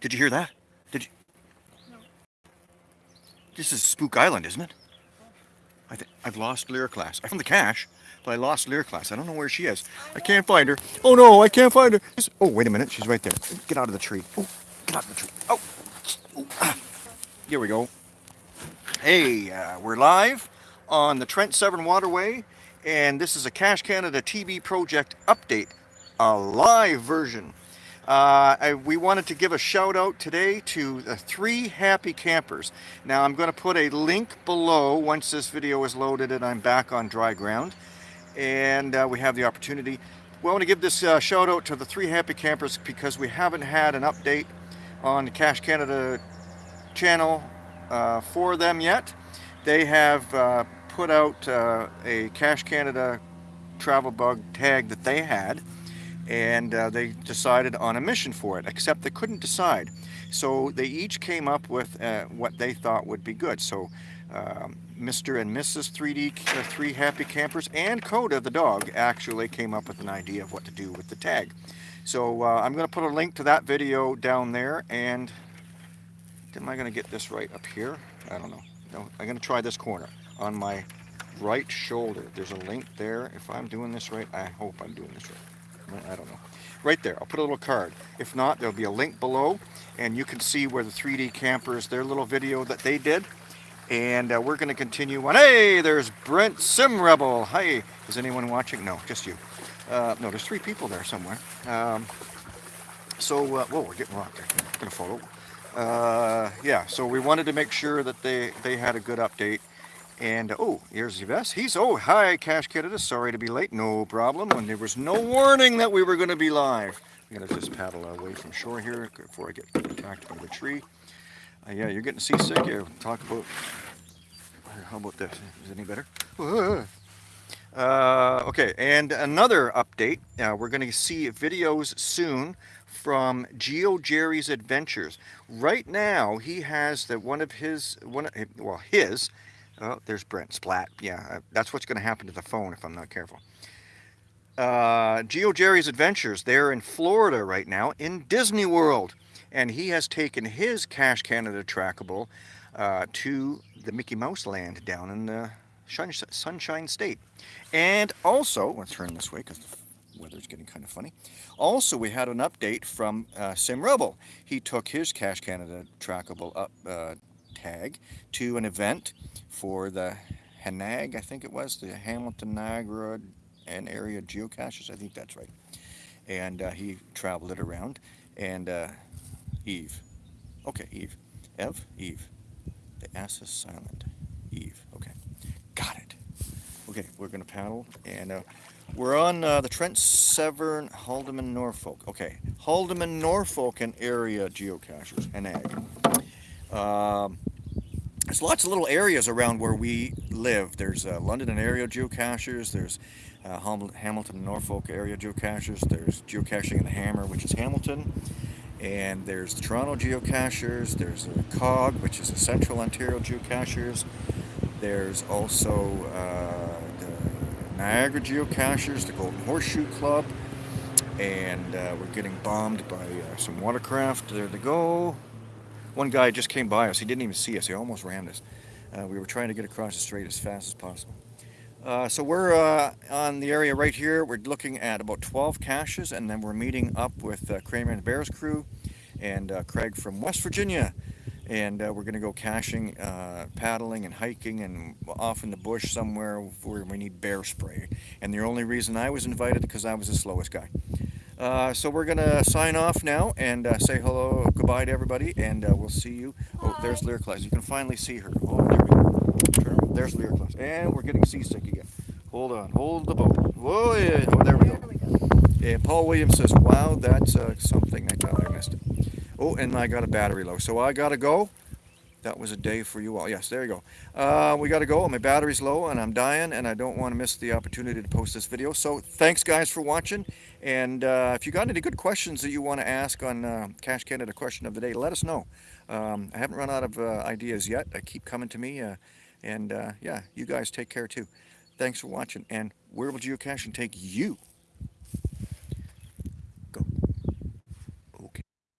Did you hear that? Did you? No. This is Spook Island, isn't it? I think I've lost Lyra class. I found the cache, but I lost Lyra class. I don't know where she is. I can't find her. Oh no, I can't find her. Oh, wait a minute. She's right there. Get out of the tree. Oh, get out of the tree. Oh. oh. ah. Here we go. Hey, uh, we're live on the Trent Severn Waterway, and this is a Cache Canada TV project update, a live version. Uh, I, we wanted to give a shout out today to the three happy campers. Now I'm going to put a link below once this video is loaded and I'm back on dry ground and uh, we have the opportunity. We want to give this uh, shout out to the three happy campers because we haven't had an update on the Cache Canada channel uh, for them yet. They have uh, put out uh, a Cache Canada travel bug tag that they had and uh, they decided on a mission for it, except they couldn't decide. So they each came up with uh, what they thought would be good. So um, Mr. and Mrs. 3D, uh, Three Happy Campers, and Coda, the dog, actually came up with an idea of what to do with the tag. So uh, I'm going to put a link to that video down there, and am I going to get this right up here? I don't know. No, I'm going to try this corner on my right shoulder. There's a link there. If I'm doing this right, I hope I'm doing this right. I don't know. Right there, I'll put a little card. If not, there'll be a link below, and you can see where the 3D campers, their little video that they did. And uh, we're going to continue on. Hey, there's Brent Sim Rebel. Hi, is anyone watching? No, just you. Uh, no, there's three people there somewhere. Um, so, uh, whoa, we're getting rocked there. I'm going to follow. Uh, yeah, so we wanted to make sure that they, they had a good update. And, oh, here's Yves. He's, oh, hi, Cache Canada. Sorry to be late. No problem. When there was no warning that we were going to be live. I'm going to just paddle away from shore here before I get attacked by the tree. Uh, yeah, you're getting seasick. Yeah, talk about, how about this? Is it any better? Uh, okay, and another update. Uh, we're going to see videos soon from Geo Jerry's Adventures. Right now, he has the one of his, one, well, his, Oh, there's Brent Splat. Yeah, uh, that's what's going to happen to the phone if I'm not careful. Uh, Geo Jerry's Adventures, they're in Florida right now, in Disney World. And he has taken his Cache Canada trackable uh, to the Mickey Mouse land down in the Sunshine State. And also, let's turn this way because the weather's getting kind of funny. Also, we had an update from uh, Sim Rebel. He took his Cache Canada trackable up uh, tag to an event for the Hanag, I think it was, the Hamilton, Niagara, and area geocaches. I think that's right. And uh, he traveled it around. And uh, Eve. Okay, Eve. Ev? Eve. The S is silent. Eve. Okay. Got it. Okay, we're going to paddle. And uh, we're on uh, the Trent Severn, Haldimand, Norfolk. Okay, Haldimand, Norfolk and area geocaches, Hanag. Um, there's lots of little areas around where we live. There's uh, London and area geocachers. There's uh, Hamilton and Norfolk area geocachers. There's geocaching in the Hammer, which is Hamilton. And there's the Toronto geocachers. There's the COG, which is the Central Ontario geocachers. There's also uh, the Niagara geocachers, the Golden Horseshoe Club. And uh, we're getting bombed by uh, some watercraft. There they go. One guy just came by us. He didn't even see us. He almost rammed us. Uh, we were trying to get across the strait as fast as possible. Uh, so we're uh, on the area right here. We're looking at about 12 caches, and then we're meeting up with uh, Kramer and Bears crew and uh, Craig from West Virginia. And uh, we're going to go caching, paddling, and hiking, and off in the bush somewhere where we need bear spray. And the only reason I was invited because I was the slowest guy. Uh, so we're going to sign off now and uh, say hello, goodbye to everybody, and uh, we'll see you. Oh, there's Lyriclass. You can finally see her. Oh, there we go. There's Lyriclass. And we're getting seasick again. Hold on. Hold the boat. Whoa, yeah. Oh, there we go. And Paul Williams says, wow, that's uh, something. I thought I missed it. Oh, and I got a battery low. So I got to go. That was a day for you all. Yes, there you go. Uh, we got to go. My battery's low and I'm dying and I don't want to miss the opportunity to post this video. So thanks guys for watching. And uh, if you got any good questions that you want to ask on uh, Cache Canada Question of the Day, let us know. Um, I haven't run out of uh, ideas yet. I keep coming to me. Uh, and uh, yeah, you guys take care too. Thanks for watching. And where will geocaching take you?